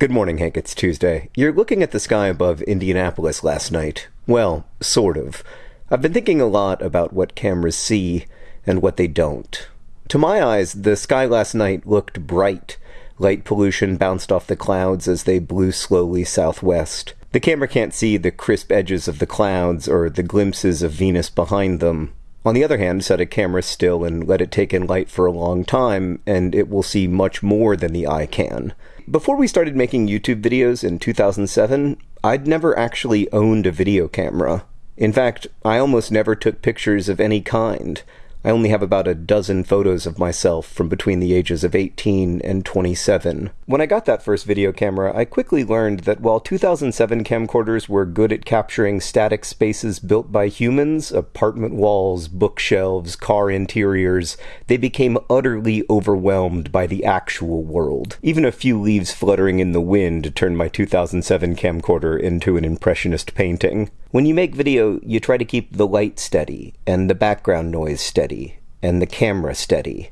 Good morning, Hank. It's Tuesday. You're looking at the sky above Indianapolis last night. Well, sort of. I've been thinking a lot about what cameras see and what they don't. To my eyes, the sky last night looked bright. Light pollution bounced off the clouds as they blew slowly southwest. The camera can't see the crisp edges of the clouds or the glimpses of Venus behind them. On the other hand, set a camera still and let it take in light for a long time, and it will see much more than the eye can. Before we started making YouTube videos in 2007, I'd never actually owned a video camera. In fact, I almost never took pictures of any kind. I only have about a dozen photos of myself from between the ages of 18 and 27. When I got that first video camera, I quickly learned that while 2007 camcorders were good at capturing static spaces built by humans, apartment walls, bookshelves, car interiors, they became utterly overwhelmed by the actual world. Even a few leaves fluttering in the wind turned my 2007 camcorder into an impressionist painting. When you make video, you try to keep the light steady, and the background noise steady, and the camera steady.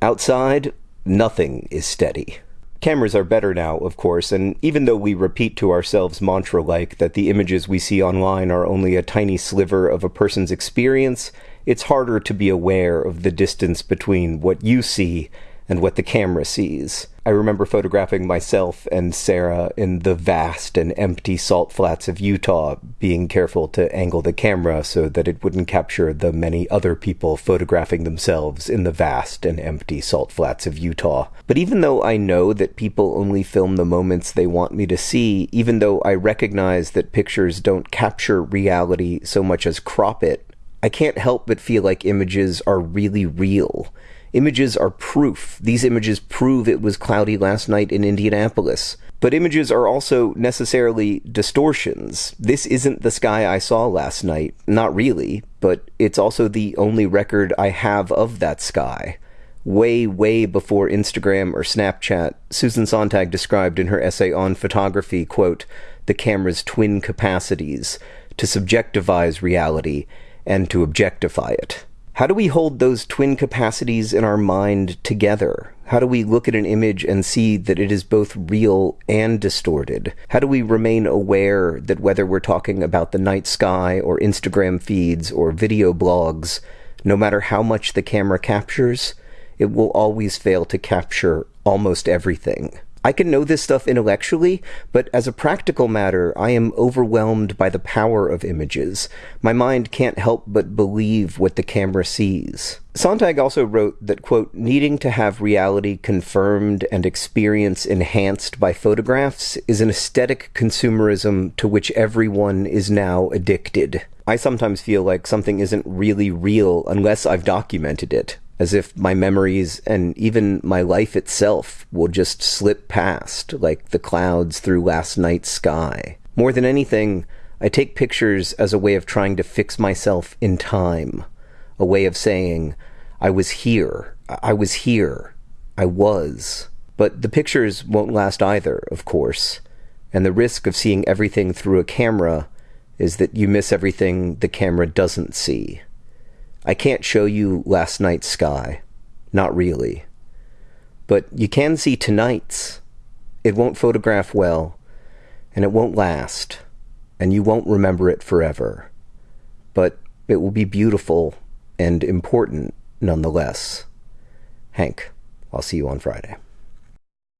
Outside, nothing is steady. Cameras are better now, of course, and even though we repeat to ourselves mantra like that the images we see online are only a tiny sliver of a person's experience, it's harder to be aware of the distance between what you see and what the camera sees. I remember photographing myself and Sarah in the vast and empty salt flats of Utah, being careful to angle the camera so that it wouldn't capture the many other people photographing themselves in the vast and empty salt flats of Utah. But even though I know that people only film the moments they want me to see, even though I recognize that pictures don't capture reality so much as crop it, I can't help but feel like images are really real Images are proof. These images prove it was cloudy last night in Indianapolis. But images are also necessarily distortions. This isn't the sky I saw last night. Not really, but it's also the only record I have of that sky. Way, way before Instagram or Snapchat, Susan Sontag described in her essay on photography, quote, the camera's twin capacities, to subjectivize reality and to objectify it. How do we hold those twin capacities in our mind together? How do we look at an image and see that it is both real and distorted? How do we remain aware that whether we're talking about the night sky or Instagram feeds or video blogs, no matter how much the camera captures, it will always fail to capture almost everything? I can know this stuff intellectually, but as a practical matter, I am overwhelmed by the power of images. My mind can't help but believe what the camera sees. Sontag also wrote that, quote, needing to have reality confirmed and experience enhanced by photographs is an aesthetic consumerism to which everyone is now addicted. I sometimes feel like something isn't really real unless I've documented it as if my memories and even my life itself will just slip past like the clouds through last night's sky. More than anything, I take pictures as a way of trying to fix myself in time, a way of saying, I was here, I was here, I was. But the pictures won't last either, of course, and the risk of seeing everything through a camera is that you miss everything the camera doesn't see. I can't show you last night's sky. Not really. But you can see tonight's. It won't photograph well, and it won't last, and you won't remember it forever. But it will be beautiful and important nonetheless. Hank, I'll see you on Friday.